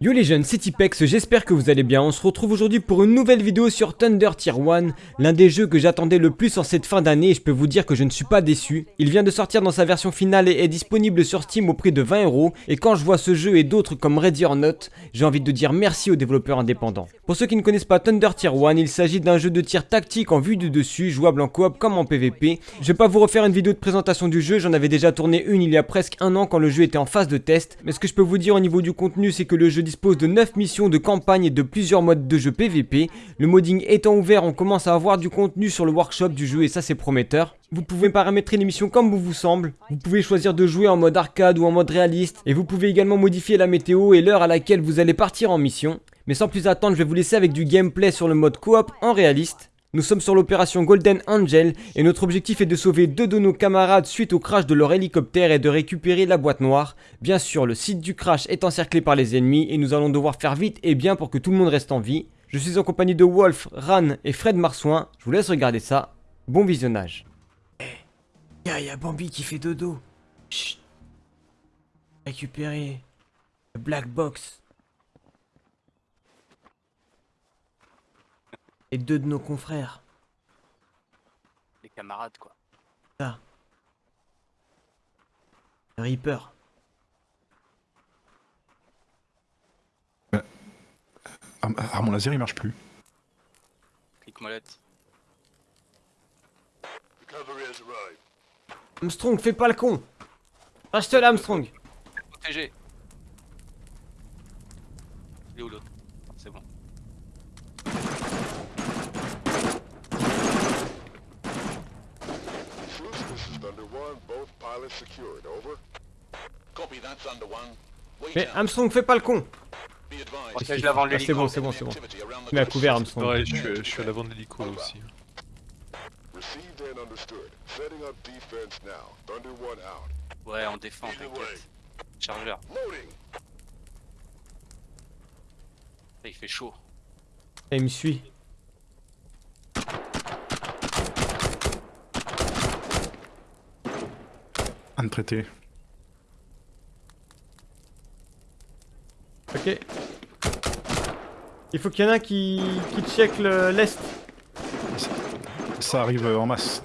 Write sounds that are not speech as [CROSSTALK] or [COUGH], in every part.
Yo les jeunes, c'est Tipex, j'espère que vous allez bien. On se retrouve aujourd'hui pour une nouvelle vidéo sur Thunder Tier 1, l'un des jeux que j'attendais le plus en cette fin d'année et je peux vous dire que je ne suis pas déçu. Il vient de sortir dans sa version finale et est disponible sur Steam au prix de 20 euros et quand je vois ce jeu et d'autres comme Ready or Not, j'ai envie de dire merci aux développeurs indépendants. Pour ceux qui ne connaissent pas Thunder Tier 1, il s'agit d'un jeu de tir tactique en vue du dessus, jouable en coop comme en PvP. Je vais pas vous refaire une vidéo de présentation du jeu, j'en avais déjà tourné une il y a presque un an quand le jeu était en phase de test, mais ce que je peux vous dire au niveau du contenu c'est que le jeu dispose de 9 missions de campagne et de plusieurs modes de jeu PVP. Le modding étant ouvert, on commence à avoir du contenu sur le workshop du jeu et ça c'est prometteur. Vous pouvez paramétrer les missions comme vous vous semble. Vous pouvez choisir de jouer en mode arcade ou en mode réaliste. Et vous pouvez également modifier la météo et l'heure à laquelle vous allez partir en mission. Mais sans plus attendre, je vais vous laisser avec du gameplay sur le mode coop en réaliste. Nous sommes sur l'opération Golden Angel et notre objectif est de sauver deux de nos camarades suite au crash de leur hélicoptère et de récupérer la boîte noire. Bien sûr, le site du crash est encerclé par les ennemis et nous allons devoir faire vite et bien pour que tout le monde reste en vie. Je suis en compagnie de Wolf, Ran et Fred Marsouin. Je vous laisse regarder ça. Bon visionnage. Eh, y'a y a Bambi qui fait dodo. Chut. Récupérer le black box. Et deux de nos confrères. Les camarades, quoi. Ça. Reaper. Ah, ah, mon laser il marche plus. Clic molette. Armstrong, fais pas le con Reste là, Armstrong Protégé. Il est où l'autre? C'est bon. Mais. Armstrong, fais pas le con. Protège l'avant de Ah, C'est l'hélico. bon, c'est bon, c'est bon. The Tu mets à couvert, Armstrong. Ouais, je suis, je suis à l'avant de l'hélico là aussi. Received and understood. Setting up defense now. Thunder One out. Ouais, on défend, t'inquiète. Chargeur. Il fait chaud. Et il me suit. Un traité. Ok. Il faut qu'il y en a qui, qui check le- l'est. Ça arrive en masse.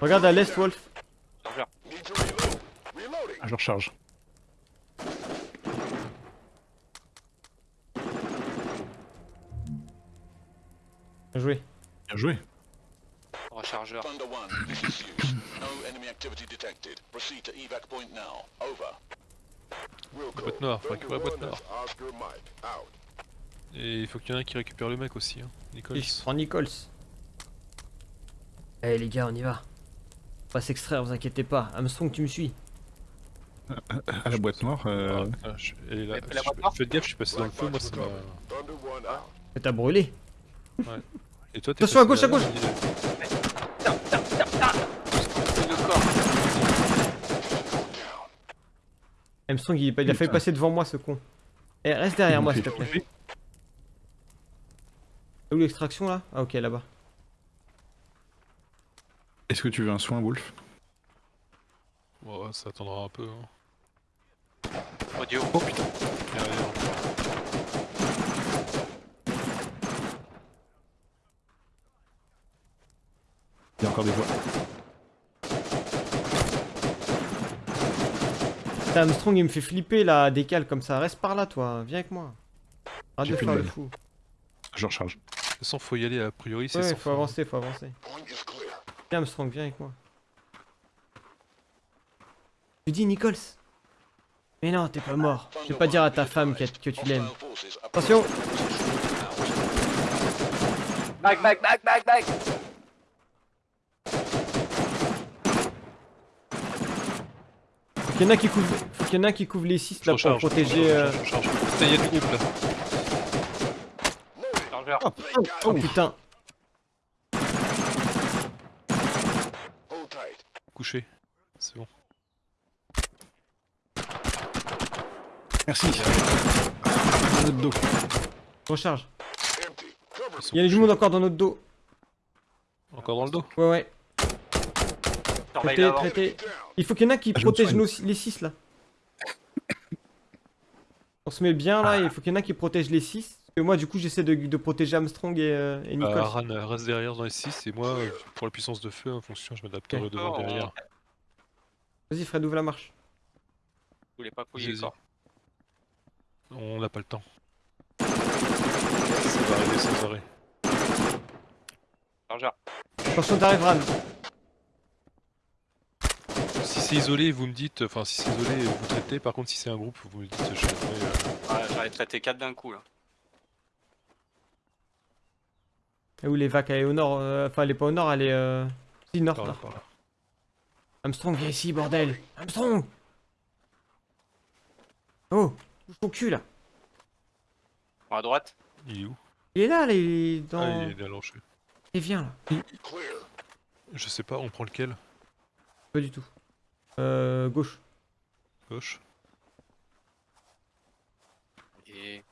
Regarde à l'est, Wolf. Reloading. Je recharge. Bien joué. Bien joué. Wilco, boîte noire, faut Thunder récupérer la boîte noire. Et il faut qu'il y en ait un qui récupère le mec aussi, hein. Et je prends Nichols. Allez les gars, on y va. On va s'extraire, vous inquiétez pas. Armstrong, tu me suis. [COUGHS] À la boîte noire. euh, Ah, ah, je- elle est là. La Je- boîte noire Faites gaffe, je suis passé dans le feu, moi ça m'a. T'as brûlé. Et toi t'es Attention, à gauche, à gauche. C'est le corps. Armstrong, il, il a failli passer devant moi, ce con. Eh, reste derrière moi, s'il te plaît. Où l'extraction là? Ah, ok, là-bas. Est-ce que tu veux un soin, Wolf? Ouais, ça attendra un peu. Hein. Audio. Oh putain. Il y a encore des voix. Putain, Armstrong, il me fait flipper là, décale comme ça. Reste par là, toi. Viens avec moi. Arrête de plus faire de le fou. Je recharge. De toute façon, faut y aller a priori, c'est Ouais, faut fin. avancer, faut avancer. Viens, Armstrong, viens avec moi. Tu dis Nichols? Mais non, t'es pas mort. Je vais pas dire à ta femme que, que tu l'aimes. Attention Back, back, back, back, back. Faut qu'il y en a qui couvrent, faut qu'il y en a qui couvrent les 6 Je là pour protéger. euh. Putain, du groupe là. Chargeur. Oh putain. Couché. C'est bon. Merci. Dans notre dos. Recharge. Il y a du monde encore dans notre dos. Encore dans le dos Ouais, ouais. Traité, traité. Down. Il faut qu'il y en a qui Ah, protègent nos, les 6 là. On se met bien là, il faut qu'il y en a qui protègent les 6. Et moi, du coup, j'essaie de, de protéger Armstrong et, euh, et Nicole. Bah, Ran euh, reste derrière dans les 6 et moi, euh, pour la puissance de feu, en fonction, je m'adapterai Ok. devant Oh, derrière. Vas-y, Fred, ouvre la marche. Vous voulez pas couiller corps On n'a pas le temps. Ça va arriver sans arrêt. Chargeur. Attention, t'arrives, Ran. Si c'est isolé, vous me dites, enfin si c'est isolé, vous traitez. Par contre, si c'est un groupe, vous me dites, je traiterai, euh, Ouais, j'en ai traité 4 d'un coup là. Et où les vacs Elle est au nord. euh, Enfin, elle est pas au nord, elle est. Euh... Si, nord, par là, par là. Armstrong, viens ici, bordel. Armstrong Oh, bouge ton cul là. Bon, à droite. Il est où? Il est là, là, il est dans. Ah, il est allongé. Et viens là. Clear. Je sais pas, on prend lequel? Pas du tout. Euh, gauche. Gauche Et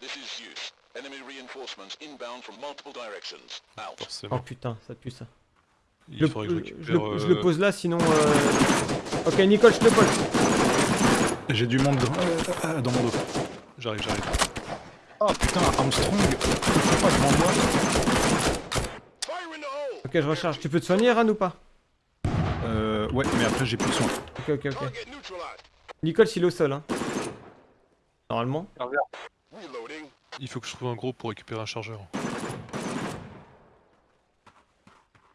This is Zeus. Enemy reinforcements inbound from multiple directions. Out. Oh putain, ça pue ça. Il Je, faudrait que je le- récupère. je le- je le euh, pose là, sinon. euh, Ok, Nicole, je te pose. J'ai du monde dans, euh, euh, dans mon dos. J'arrive, j'arrive. Oh putain, Armstrong, pourquoi pas the hole. Ok, je recharge. Tu peux te soigner, Ran ou pas? Ouais, mais après j'ai plus de soin. Ok, ok, ok. Nicole, s'il est au sol, hein. Normalement. Il faut que je trouve un gros pour récupérer un chargeur. C'est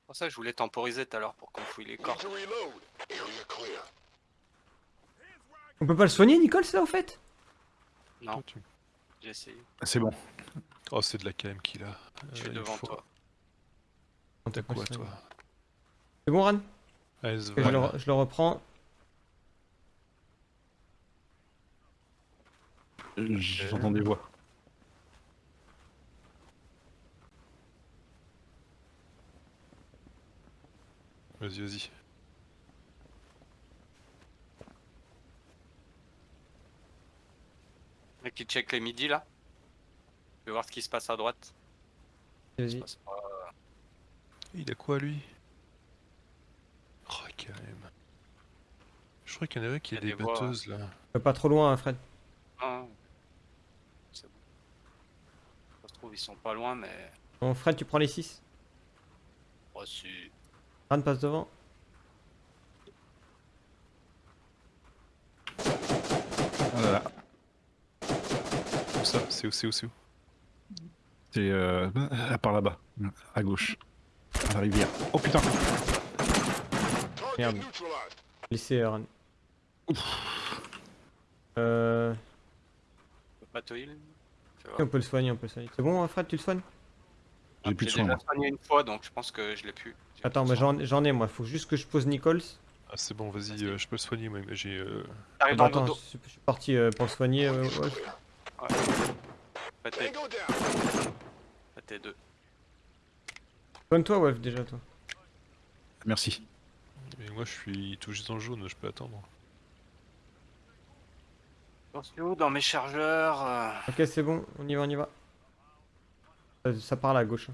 pour ça que je voulais temporiser tout à l'heure pour qu'on fouille les corps. On peut pas le soigner, Nicole, ça, au fait? Non, tu- j'ai essayé. C'est bon. Oh, c'est de la KM qu'il a. Je Euh, suis il devant faut- toi. T'as quoi, toi C'est bon, Ran? Allez, je, le, je le reprends. J'entends des voix. Vas-y, vas-y. Qui check les midis là. Je vais voir ce qui se passe à droite. Vas-y. Pas- Il a quoi, lui? Je crois qu'il y en avait qui a y a des batteuses, là. Euh, Pas trop loin, hein, Fred. Ah. C'est bon. Ça se trouve ils sont pas loin mais. Bon, Fred, tu prends les 6. Oh si. Ran passe devant. Oh là là. Où ça? C'est où, c'est où, c'est où? C'est euh, par là-bas, à gauche. À la rivière. Oh putain Merde. Laissez euh, Ran. Euh... On peut pas te heal. On peut le soigner, on peut le soigner. C'est bon, hein, Fred, tu le soignes? J'ai plus de J'ai soin. moi. soigné une fois donc je pense que je l'ai plus. J'ai Attends, bah, j'en ai moi. Faut juste que je pose Nichols. Ah, c'est bon, vas-y, euh, je peux le soigner, moi. mais J'ai. euh, T'arrives dans le Attends, dodo. je suis parti euh, pour le soigner. euh, ouais. Down. les deux. Soigne-toi, Wolf, déjà, toi. Merci. Mais moi, je suis tout juste dans le jaune, je peux attendre. Attention dans mes chargeurs. euh, Ok, c'est bon, on y va, on y va. Ça, ça part là, à gauche. hein.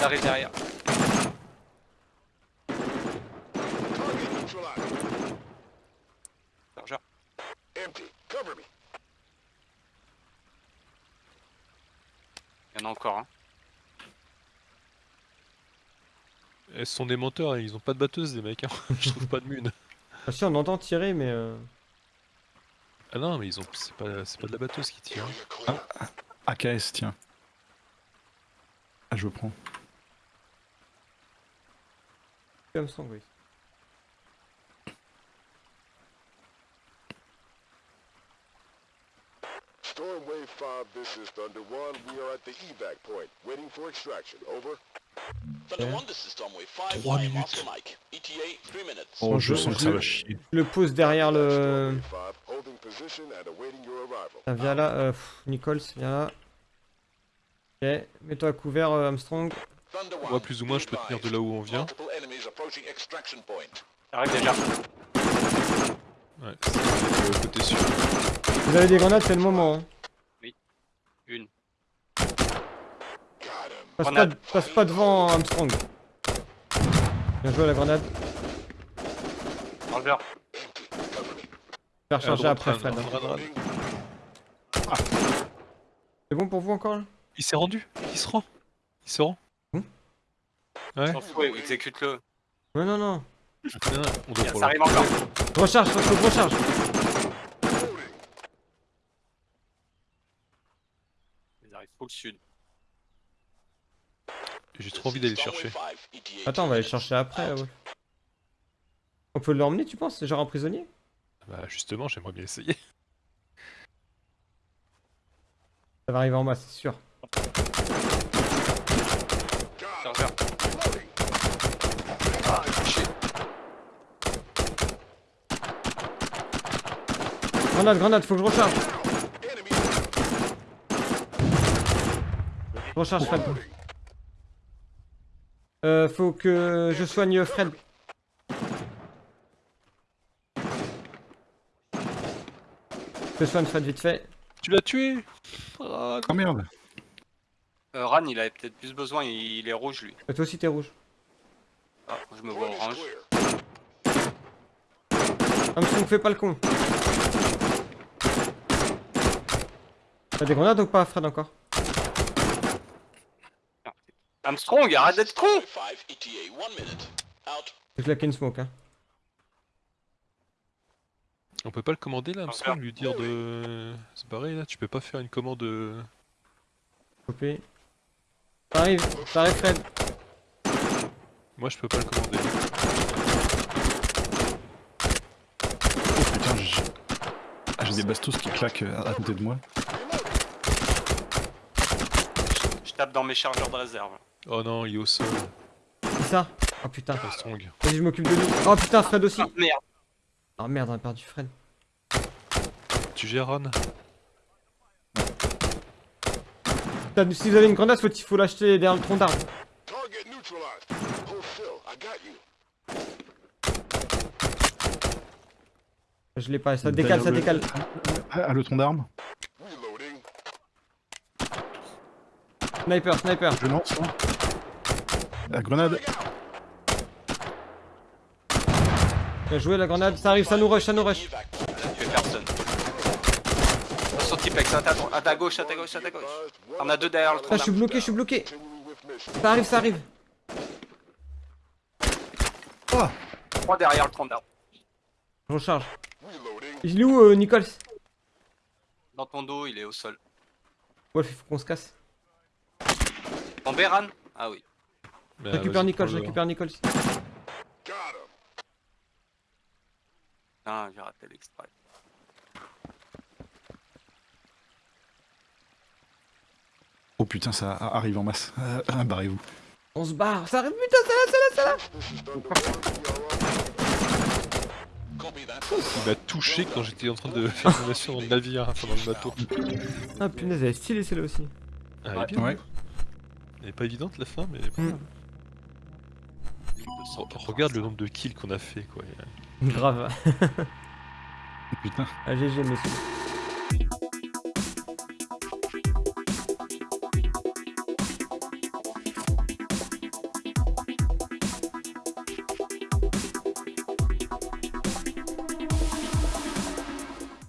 T'arrives derrière. Target neutralized. Chargeur. Empty. Cover me. Il y en a encore un. Elles sont des menteurs, ils ont pas de batteuse, les mecs. hein. [LAUGHS] je trouve pas de mune. Ah, si, on entend tirer, mais. Euh... Ah non, mais ils ont. C'est pas, c'est pas de la batteuse qui tire. hein. Clear. AKS, tiens. Ah, je prends. Comme ça, oui. Storm Wave 5, this is Thunder 1. We are at the evac point, waiting for extraction. Over. Thunder Thunder Ok. 1, this is Storm Wave 5. Trois I am minutes. Oscar Mike. ETA, 3 minutes. Oh, je je- sens que ça va chier. Je le pose derrière le. Storm Wave 5, holding position and awaiting your arrival. Tiens, viens là, euh, pff, Nichols, viens là. Ok, mets-toi à couvert, euh, Armstrong. Thunder 1, Moi, plus ou moins, je peux tenir de là où on vient. T'arrives déjà. Ouais, c'est le côté sûr. Vous avez des grenades, c'est le moment. Hein. Passe, pas, Grenade. passe pas devant Armstrong. Bien joué la grenade. Empty. Faire À charger après Ran, Fred. Ran. C'est bon pour vous encore là? Il s'est rendu, il se rend. Il se rend. Hmm Ouais. S'en fout, exécute-le. Non, non, non. Non, non, on doit Ça arrive encore. Recharge, recharge. Ils arrivent full sud. J'ai trop envie d'aller le chercher. Attends, on va aller le chercher après. là, ouais. On peut l'emmener, tu penses? Genre en prisonnier? Bah justement, j'aimerais bien essayer. [LAUGHS] Ça va arriver en masse, c'est sûr. Chargeur. Grenade, grenade, faut que je recharge. Je recharge Fred. Euh, faut que je soigne Fred. Je soigne Fred vite fait. Tu l'as tué? Ah, Oh merde Euh, Ran, il avait peut-être plus besoin, il, est rouge lui. Et toi aussi t'es rouge. Ah, je me vois orange. Armstrong, fais pas le con. T'as des grenades ou pas Fred encore Armstrong, arrête d'être con J'ai claqué une smoke hein. On peut pas le commander là, Armstrong, lui dire de se barrer là? Tu peux pas faire une commande euh, arrive, ça arrive Fred. Moi je peux pas le commander. Putain, j'ai ah, j'ai des bastos qui claquent euh, à côté de moi. Je tape dans mes chargeurs de réserve. Oh non, il est au sol, C'est ça Oh putain. Vas-y, je m'occupe de lui. Oh putain, Fred aussi. Ah, merde. Oh merde, on a perdu Fred. Tu gères Ron Putain, si vous avez une grenade, faut, faut l'acheter derrière le tronc d'arbre. Je l'ai pas, ça décale, ça décale. Ah, le tronc d'arme. Reloading. Sniper, sniper. Je lance. hein. La grenade. Bien joué la grenade, ça arrive, ça nous rush, ça nous rush. Il a tué personne. Attention Tipex, à ta, à ta gauche, à ta gauche, à ta gauche. On a deux derrière le Ah, tronc je suis bloqué, je suis bloqué. Ça arrive, ça arrive. Trois derrière le tronc d'arbre. Je recharge. Il est où, euh, Nichols Dans ton dos, il est au sol. Wolf, il faut qu'on se casse. Ton Béran Ah oui. Je Bah, récupère Nichols, je récupère Nichols. Him. Ah, j'ai raté l'extrait. Oh putain, ça arrive en masse. Euh, ah, Barrez-vous. On se barre, ça arrive, putain, ça là, ça là, ça là. Il m'a touché quand j'étais en train de faire une mission dans le navire, enfin dans le bateau. Ah punaise, elle est stylée celle-là aussi. Ah, elle est Ouais. bien. Ouais. Elle est pas évidente la fin, mais. Mm. Re- Regarde le nombre de kills qu'on a fait quoi. [LAUGHS] Grave. Putain. Ah, GG, messieurs.